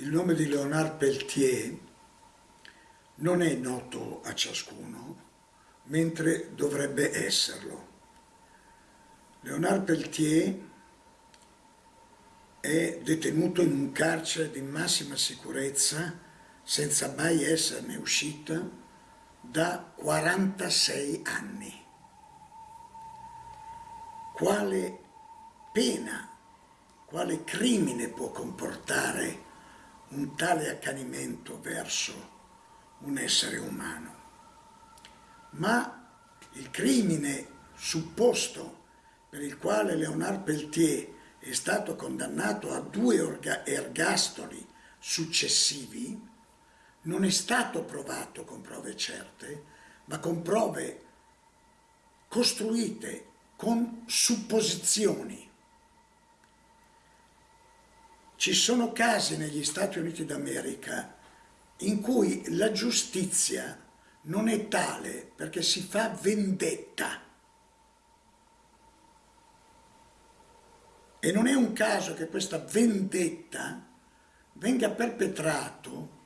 Il nome di Leonard Peltier non è noto a ciascuno, mentre dovrebbe esserlo. Leonard Peltier è detenuto in un carcere di massima sicurezza senza mai esserne uscito da 46 anni. Quale pena, quale crimine può comportare un tale accanimento verso un essere umano. Ma il crimine supposto per il quale Leonard Peltier è stato condannato a due ergastoli successivi non è stato provato con prove certe, ma con prove costruite con supposizioni ci sono casi negli Stati Uniti d'America in cui la giustizia non è tale perché si fa vendetta. E non è un caso che questa vendetta venga perpetrato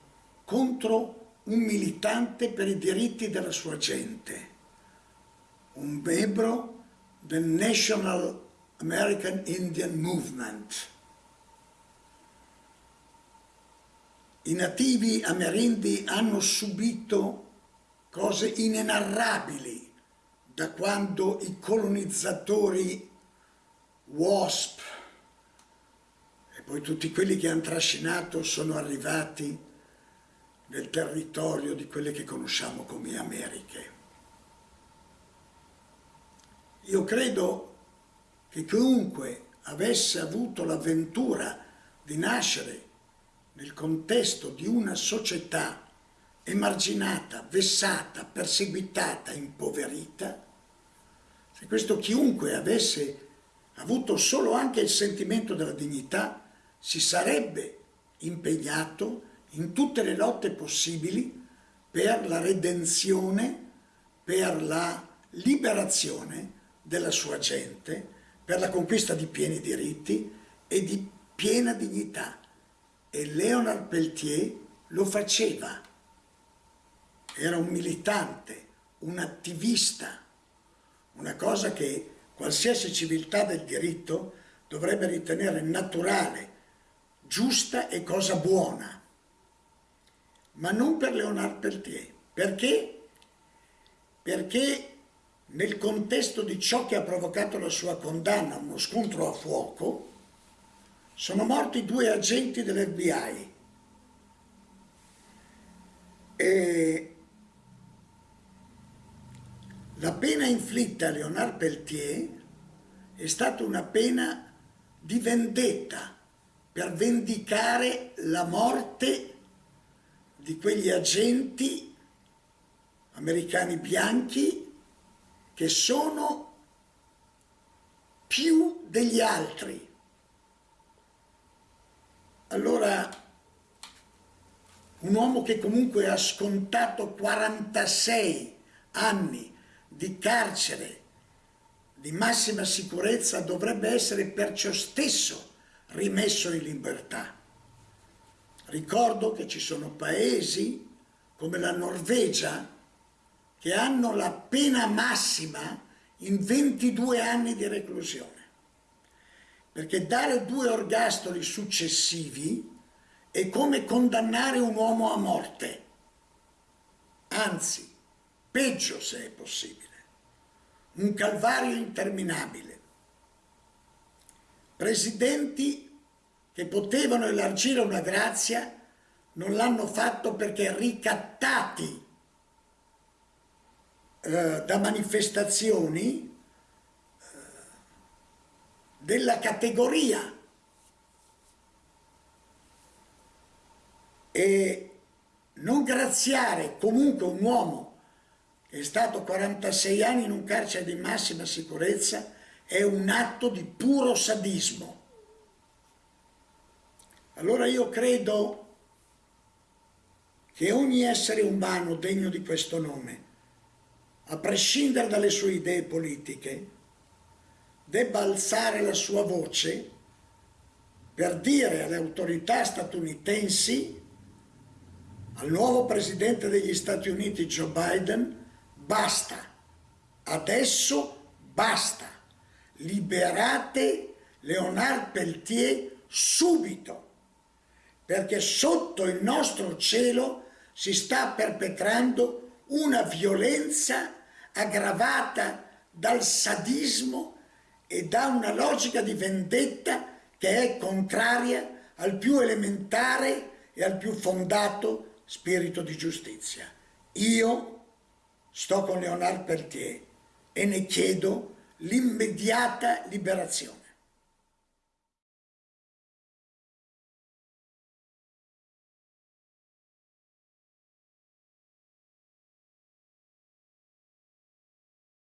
contro un militante per i diritti della sua gente, un membro del National American Indian Movement, I nativi amerindi hanno subito cose inenarrabili da quando i colonizzatori WASP e poi tutti quelli che hanno trascinato sono arrivati nel territorio di quelle che conosciamo come Americhe. Io credo che chiunque avesse avuto l'avventura di nascere nel contesto di una società emarginata, vessata, perseguitata, impoverita, se questo chiunque avesse avuto solo anche il sentimento della dignità, si sarebbe impegnato in tutte le lotte possibili per la redenzione, per la liberazione della sua gente, per la conquista di pieni diritti e di piena dignità e Leonard Peltier lo faceva. Era un militante, un attivista, una cosa che qualsiasi civiltà del diritto dovrebbe ritenere naturale, giusta e cosa buona. Ma non per Leonard Peltier. Perché? Perché nel contesto di ciò che ha provocato la sua condanna, uno scontro a fuoco, sono morti due agenti dell'FBI e la pena inflitta a Leonard Peltier è stata una pena di vendetta per vendicare la morte di quegli agenti americani bianchi che sono più degli altri allora, un uomo che comunque ha scontato 46 anni di carcere di massima sicurezza dovrebbe essere perciò stesso rimesso in libertà. Ricordo che ci sono paesi come la Norvegia che hanno la pena massima in 22 anni di reclusione perché dare due orgastoli successivi è come condannare un uomo a morte, anzi, peggio se è possibile, un calvario interminabile. Presidenti che potevano elargire una grazia non l'hanno fatto perché ricattati eh, da manifestazioni della categoria e non graziare comunque un uomo che è stato 46 anni in un carcere di massima sicurezza è un atto di puro sadismo. Allora io credo che ogni essere umano degno di questo nome, a prescindere dalle sue idee politiche, debba alzare la sua voce per dire alle autorità statunitensi, al nuovo presidente degli Stati Uniti Joe Biden, basta, adesso basta, liberate Leonard Peltier subito, perché sotto il nostro cielo si sta perpetrando una violenza aggravata dal sadismo e da una logica di vendetta che è contraria al più elementare e al più fondato spirito di giustizia. Io sto con Leonard Peltier e ne chiedo l'immediata liberazione.